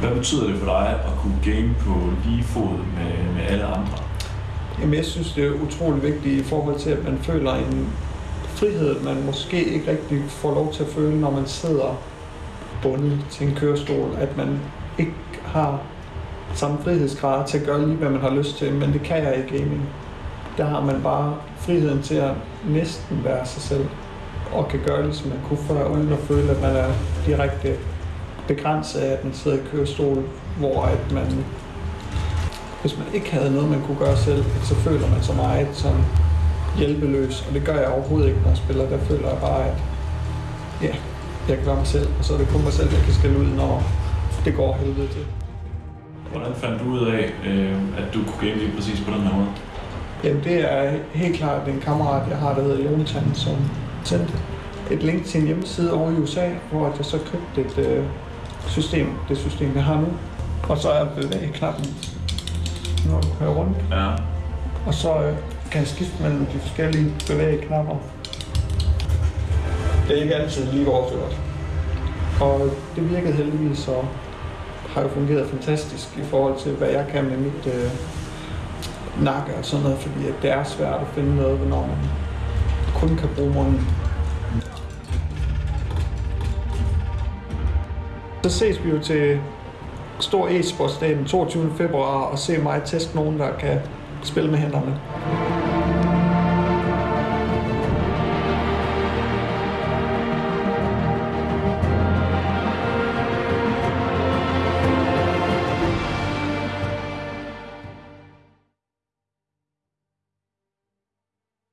Hvad betyder det for dig at kunne game på lige fod med, med alle andre? Jamen, jeg synes, det er utrolig vigtigt i forhold til, at man føler en frihed, man måske ikke rigtig får lov til at føle, når man sidder bundet til en kørestol. At man ikke har samme frihedsgrad til at gøre lige, hvad man har lyst til, men det kan jeg i gaming. Der har man bare friheden til at næsten være sig selv, og kan gøre det, som man kunne før, uden at føle, at man er direkte begrænset af, at man sidder i kørestol, hvor at man, hvis man ikke havde noget, man kunne gøre selv, så føler man så meget som hjælpeløs, og det gør jeg overhovedet ikke, når jeg spiller. Der føler jeg bare, at ja, jeg kan være mig selv, og så er det kun mig selv, jeg kan skille ud, når det går helvede til. Hvordan fandt du ud af, øh, at du kunne game lige præcis på den her måde? Jamen det er helt klart en kammerat, jeg har, der hedder Jonathan, som sendte et link til en hjemmeside over i USA, hvor jeg så købte et øh, system, det system, jeg har nu. Og så er bevægeknappen, når du kører rundt. Ja. Og så øh, kan jeg skifte mellem de forskellige bevægeknapper. Det er ikke altid lige overført. Og det virkede heldigvis, og har jo fungeret fantastisk i forhold til, hvad jeg kan med mit øh, nakke og sådan noget, fordi at det er svært at finde noget, når man kun kan bruge munden. Så ses vi jo til stor e-sportsdag den 22. februar og se mig teste nogen, der kan spille med hænderne.